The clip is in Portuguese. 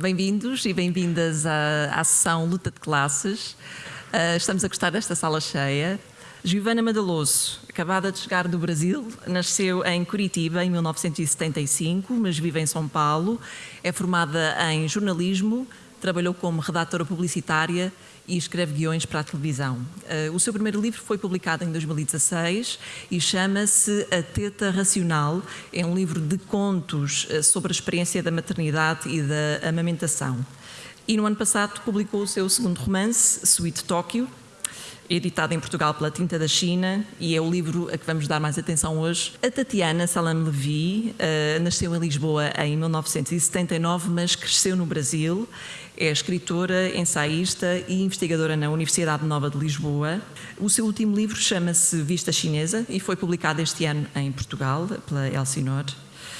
Bem-vindos e bem-vindas à, à sessão Luta de Classes. Uh, estamos a gostar desta sala cheia. Giovana Madaloso, acabada de chegar do Brasil, nasceu em Curitiba em 1975, mas vive em São Paulo. É formada em jornalismo, trabalhou como redatora publicitária e escreve guiões para a televisão. Uh, o seu primeiro livro foi publicado em 2016 e chama-se A Teta Racional. É um livro de contos uh, sobre a experiência da maternidade e da amamentação. E no ano passado publicou o seu segundo romance, Sweet Tóquio, editado em Portugal pela Tinta da China, e é o livro a que vamos dar mais atenção hoje. A Tatiana Salam Levi uh, nasceu em Lisboa em 1979, mas cresceu no Brasil. É escritora, ensaísta e investigadora na Universidade Nova de Lisboa. O seu último livro chama-se Vista Chinesa e foi publicado este ano em Portugal pela Elsinore.